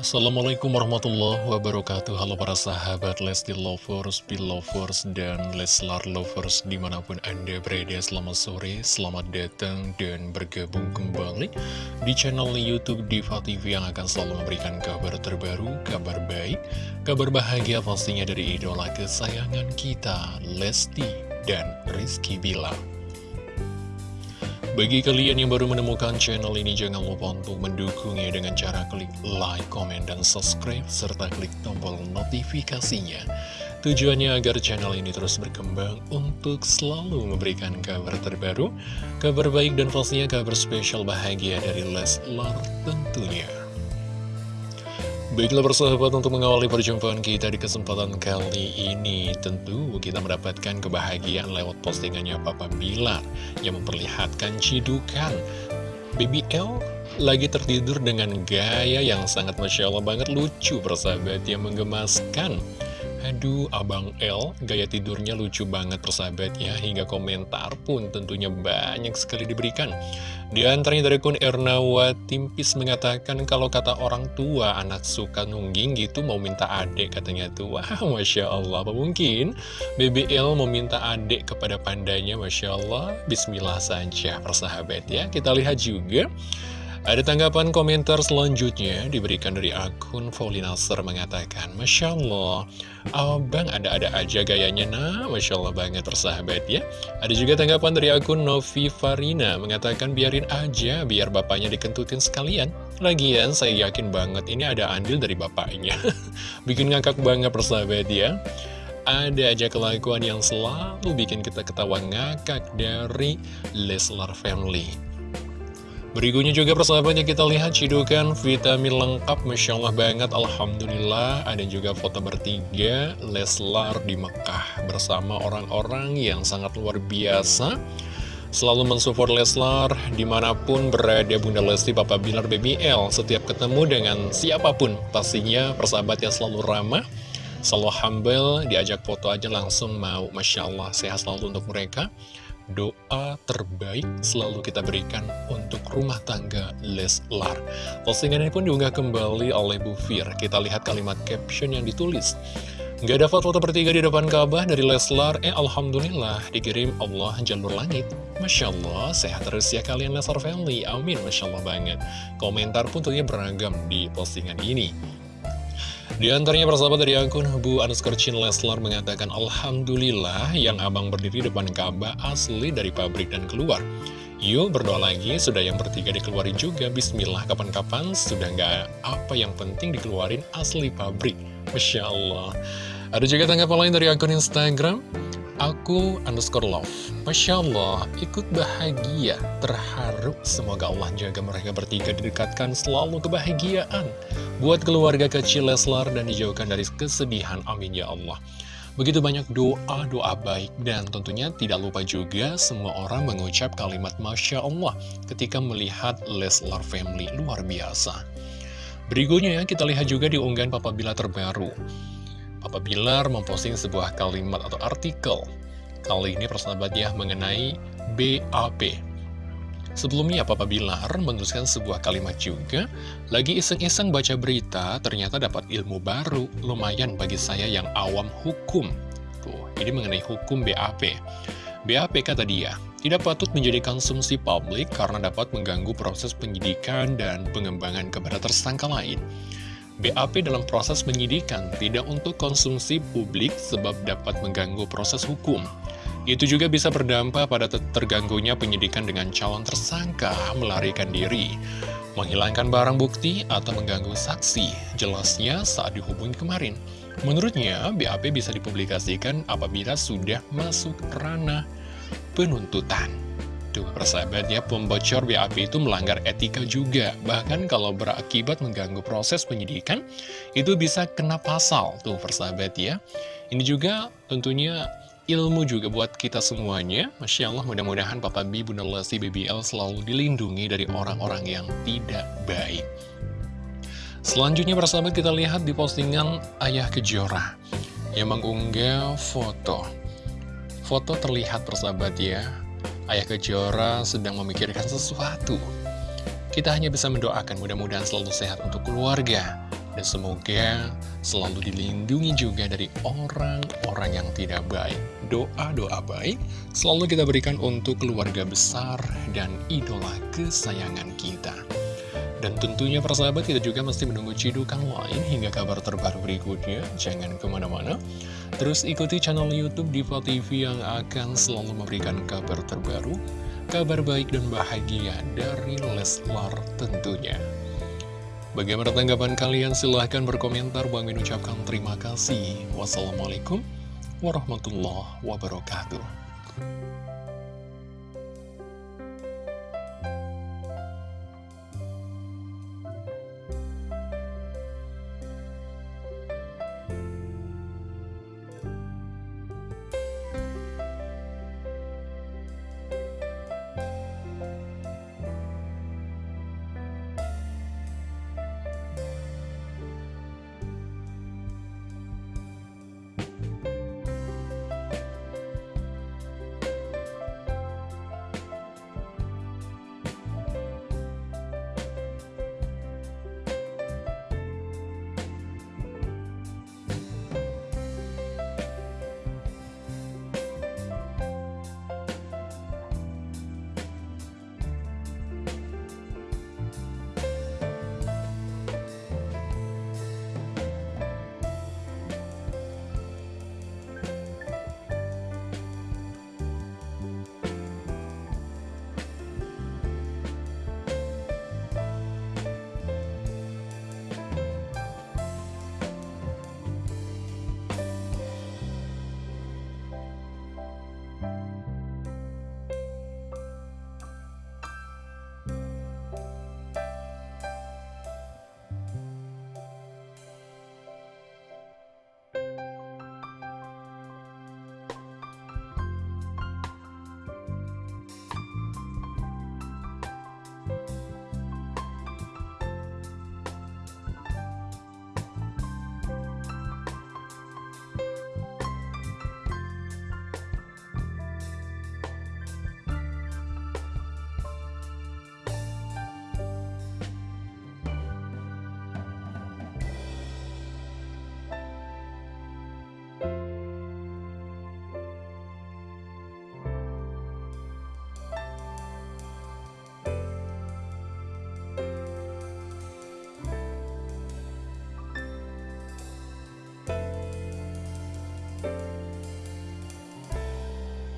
Assalamualaikum warahmatullahi wabarakatuh. Halo para sahabat Lesti Lovers, Belovers, dan Leslar Lovers di mana pun anda berada. Selamat sore, selamat datang dan bergabung kembali di channel Youtube Diva TV Yang akan selalu memberikan kabar terbaru, kabar baik, kabar bahagia pastinya dari idola kesayangan kita Lesti dan Rizky Bilar bagi kalian yang baru menemukan channel ini, jangan lupa untuk mendukungnya dengan cara klik like, comment, dan subscribe, serta klik tombol notifikasinya. Tujuannya agar channel ini terus berkembang untuk selalu memberikan kabar terbaru, kabar baik, dan pastinya kabar spesial bahagia dari Leslar tentunya. Baiklah persahabat untuk mengawali perjumpaan kita di kesempatan kali ini. Tentu kita mendapatkan kebahagiaan lewat postingannya Papa Bilar Yang memperlihatkan cidukan. BBL lagi tertidur dengan gaya yang sangat Masya Allah banget lucu persahabat yang menggemaskan Aduh, Abang L, gaya tidurnya lucu banget persahabat ya, hingga komentar pun tentunya banyak sekali diberikan. Di antaranya dari kun Ernawa Timpis mengatakan kalau kata orang tua anak suka nungging gitu mau minta adik katanya tuh. Wah, Masya Allah, apa mungkin BBL mau minta adik kepada pandanya, Masya Allah. Bismillah saja persahabat ya. Kita lihat juga ada tanggapan komentar selanjutnya diberikan dari akun Faulinaser mengatakan Masya Allah, abang ada-ada aja gayanya. Nah Masya Allah banget tersahabat ya. Ada juga tanggapan dari akun Novi Farina mengatakan biarin aja biar bapaknya dikentutin sekalian. Lagian saya yakin banget ini ada andil dari bapaknya. Bikin ngakak banget persahabat ya. Ada aja kelakuan yang selalu bikin kita ketawa ngakak dari Leslar Family Berikutnya juga persahabatnya kita lihat cidukan vitamin lengkap Masya Allah banget Alhamdulillah. Ada juga foto bertiga Leslar di Mekah Bersama orang-orang yang sangat luar biasa. Selalu mensupport Leslar Di mana pun berada Bunda Lesti Papa Bilar BBL Setiap ketemu dengan siapa pun Pastinya persahabatnya selalu ramah Selalu humble Diajak foto aja langsung mau. Masya Allah sehat selalu untuk mereka doa terbaik selalu kita berikan untuk rumah tangga Leslar. Postingan ini pun diunggah kembali oleh Bu Fir. Kita lihat kalimat caption yang ditulis. Gak ada foto bertiga di depan Ka'bah dari Leslar, eh Alhamdulillah dikirim Allah jalur langit. Masya Allah, sehat terus ya kalian Leslar Family, amin, Masya Allah banget. Komentar pun tentunya beragam di postingan ini. Di antaranya persahabat dari akun Bu Anuskar Chin Leslar mengatakan Alhamdulillah yang abang berdiri depan Ka'bah asli dari pabrik dan keluar. Yuk berdoa lagi, sudah yang bertiga dikeluarin juga. Bismillah, kapan-kapan sudah nggak apa yang penting dikeluarin asli pabrik. Masya Allah. Ada juga tanggapan lain dari akun Instagram Aku underscore love. Masya Allah ikut bahagia Terharu. Semoga Allah jaga mereka bertiga Didekatkan selalu kebahagiaan. Buat keluarga kecil Leslar Dan dijauhkan dari kesedihan Amin ya Allah. Begitu banyak doa-doa baik. Dan tentunya tidak lupa juga Semua orang mengucap kalimat Masya Allah Ketika melihat Leslar Family Luar biasa. Berikutnya ya kita lihat juga di unggahan Papa Bila terbaru Papa Bilar memposting sebuah kalimat atau artikel. Kali ini persahabat ya mengenai BAP. Sebelumnya Papa Bilar menuliskan sebuah kalimat juga, lagi iseng-iseng baca berita ternyata dapat ilmu baru, lumayan bagi saya yang awam hukum. Tuh, ini mengenai hukum BAP. BAP kata dia, tidak patut menjadi konsumsi publik karena dapat mengganggu proses penyidikan dan pengembangan kepada tersangka lain. BAP dalam proses penyidikan tidak untuk konsumsi publik sebab dapat mengganggu proses hukum. Itu juga bisa berdampak pada terganggunya penyidikan dengan calon tersangka melarikan diri, menghilangkan barang bukti, atau mengganggu saksi. Jelasnya saat dihubungi kemarin. Menurutnya, BAP bisa dipublikasikan apabila sudah masuk ranah penuntutan. Tuh persahabat ya, pembocor BAP itu melanggar etika juga. Bahkan kalau berakibat mengganggu proses penyidikan, itu bisa kena pasal. Tuh persahabat ya. Ini juga tentunya ilmu juga buat kita semuanya. Masya Allah mudah-mudahan Papa B, Bunda Lesti, BBL selalu dilindungi dari orang-orang yang tidak baik. Selanjutnya persahabat kita lihat di postingan Ayah Kejora yang mengunggah foto. Foto terlihat persahabat ya, Ayah Kejora sedang memikirkan sesuatu. Kita hanya bisa mendoakan mudah-mudahan selalu sehat untuk keluarga. Dan semoga selalu dilindungi juga dari orang-orang yang tidak baik. Doa-doa baik selalu kita berikan untuk keluarga besar dan idola kesayangan kita. Dan tentunya persahabat kita juga mesti menunggu cidukan lain hingga kabar terbaru berikutnya. Jangan ke mana-mana. Terus ikuti channel Youtube Diva TV yang akan selalu memberikan kabar terbaru, kabar baik dan bahagia dari Leslar tentunya. Bagaimana tanggapan kalian? Silahkan berkomentar. Bang ucapkan terima kasih. Wassalamualaikum warahmatullahi wabarakatuh.